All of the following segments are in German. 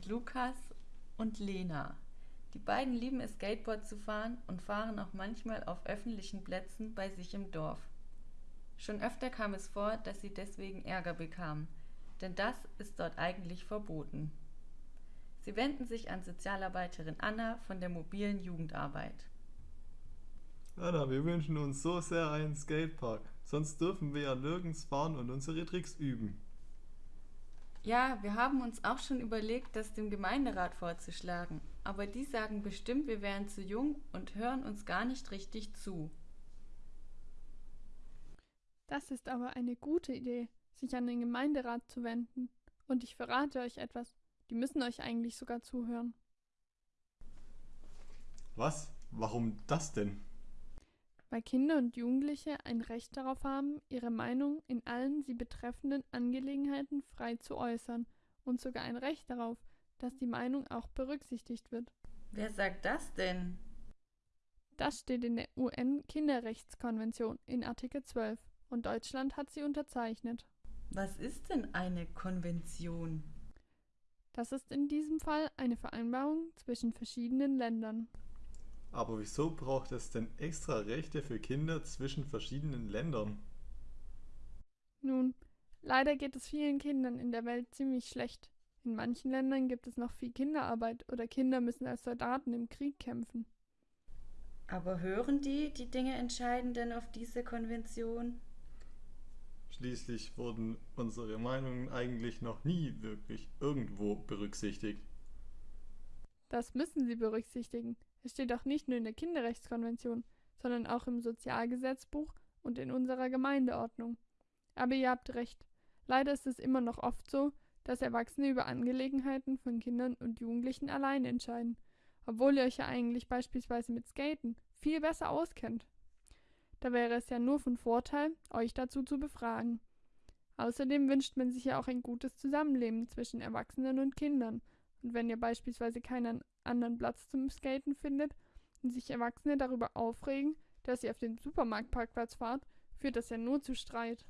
Sind Lukas und Lena. Die beiden lieben es, Skateboard zu fahren und fahren auch manchmal auf öffentlichen Plätzen bei sich im Dorf. Schon öfter kam es vor, dass sie deswegen Ärger bekamen, denn das ist dort eigentlich verboten. Sie wenden sich an Sozialarbeiterin Anna von der mobilen Jugendarbeit. Anna, wir wünschen uns so sehr einen Skatepark, sonst dürfen wir ja nirgends fahren und unsere Tricks üben. Ja, wir haben uns auch schon überlegt, das dem Gemeinderat vorzuschlagen, aber die sagen bestimmt, wir wären zu jung und hören uns gar nicht richtig zu. Das ist aber eine gute Idee, sich an den Gemeinderat zu wenden. Und ich verrate euch etwas, die müssen euch eigentlich sogar zuhören. Was? Warum das denn? Weil Kinder und Jugendliche ein Recht darauf haben, ihre Meinung in allen sie betreffenden Angelegenheiten frei zu äußern und sogar ein Recht darauf, dass die Meinung auch berücksichtigt wird. Wer sagt das denn? Das steht in der UN-Kinderrechtskonvention in Artikel 12 und Deutschland hat sie unterzeichnet. Was ist denn eine Konvention? Das ist in diesem Fall eine Vereinbarung zwischen verschiedenen Ländern. Aber wieso braucht es denn extra Rechte für Kinder zwischen verschiedenen Ländern? Nun, leider geht es vielen Kindern in der Welt ziemlich schlecht. In manchen Ländern gibt es noch viel Kinderarbeit oder Kinder müssen als Soldaten im Krieg kämpfen. Aber hören die, die Dinge entscheiden denn auf diese Konvention? Schließlich wurden unsere Meinungen eigentlich noch nie wirklich irgendwo berücksichtigt. Das müssen sie berücksichtigen. Es steht auch nicht nur in der Kinderrechtskonvention, sondern auch im Sozialgesetzbuch und in unserer Gemeindeordnung. Aber ihr habt recht. Leider ist es immer noch oft so, dass Erwachsene über Angelegenheiten von Kindern und Jugendlichen allein entscheiden, obwohl ihr euch ja eigentlich beispielsweise mit Skaten viel besser auskennt. Da wäre es ja nur von Vorteil, euch dazu zu befragen. Außerdem wünscht man sich ja auch ein gutes Zusammenleben zwischen Erwachsenen und Kindern. Und wenn ihr beispielsweise keinen anderen Platz zum Skaten findet und sich Erwachsene darüber aufregen, dass ihr auf den Supermarktparkplatz fahrt, führt das ja nur zu Streit.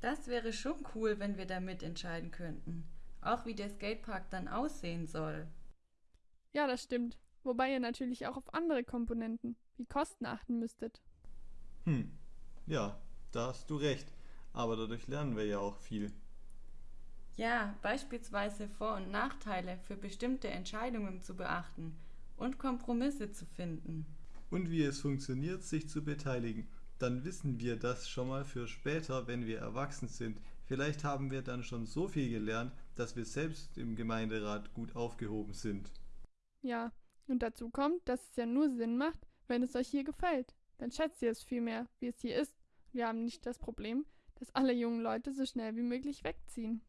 Das wäre schon cool, wenn wir da mitentscheiden könnten. Auch wie der Skatepark dann aussehen soll. Ja, das stimmt. Wobei ihr natürlich auch auf andere Komponenten wie Kosten achten müsstet. Hm, ja, da hast du recht. Aber dadurch lernen wir ja auch viel. Ja, beispielsweise Vor- und Nachteile für bestimmte Entscheidungen zu beachten und Kompromisse zu finden. Und wie es funktioniert, sich zu beteiligen. Dann wissen wir das schon mal für später, wenn wir erwachsen sind. Vielleicht haben wir dann schon so viel gelernt, dass wir selbst im Gemeinderat gut aufgehoben sind. Ja, und dazu kommt, dass es ja nur Sinn macht, wenn es euch hier gefällt. Dann schätzt ihr es viel mehr, wie es hier ist. Wir haben nicht das Problem, dass alle jungen Leute so schnell wie möglich wegziehen.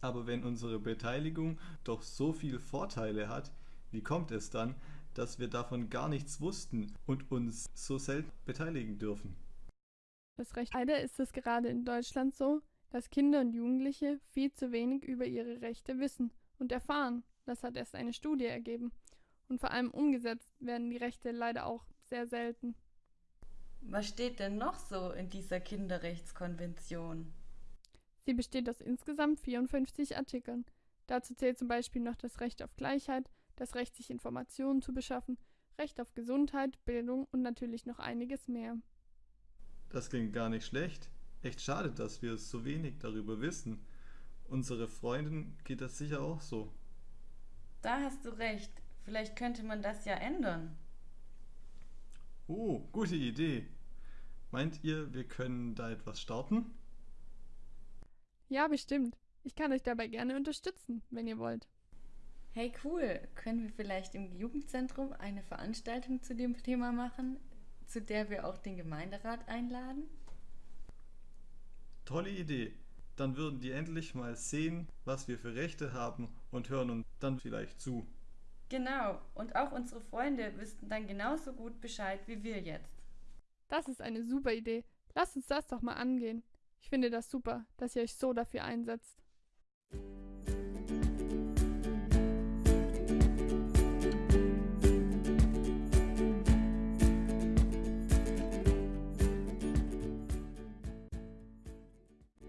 Aber wenn unsere Beteiligung doch so viele Vorteile hat, wie kommt es dann, dass wir davon gar nichts wussten und uns so selten beteiligen dürfen? Das Recht leider ist es gerade in Deutschland so, dass Kinder und Jugendliche viel zu wenig über ihre Rechte wissen und erfahren. Das hat erst eine Studie ergeben. Und vor allem umgesetzt werden die Rechte leider auch sehr selten. Was steht denn noch so in dieser Kinderrechtskonvention? Sie besteht aus insgesamt 54 Artikeln. Dazu zählt zum Beispiel noch das Recht auf Gleichheit, das Recht, sich Informationen zu beschaffen, Recht auf Gesundheit, Bildung und natürlich noch einiges mehr. Das klingt gar nicht schlecht. Echt schade, dass wir so wenig darüber wissen. Unsere Freundin geht das sicher auch so. Da hast du recht. Vielleicht könnte man das ja ändern. Oh, gute Idee. Meint ihr, wir können da etwas starten? Ja, bestimmt. Ich kann euch dabei gerne unterstützen, wenn ihr wollt. Hey cool, können wir vielleicht im Jugendzentrum eine Veranstaltung zu dem Thema machen, zu der wir auch den Gemeinderat einladen? Tolle Idee. Dann würden die endlich mal sehen, was wir für Rechte haben und hören uns dann vielleicht zu. Genau, und auch unsere Freunde wüssten dann genauso gut Bescheid wie wir jetzt. Das ist eine super Idee. Lasst uns das doch mal angehen. Ich finde das super, dass ihr euch so dafür einsetzt.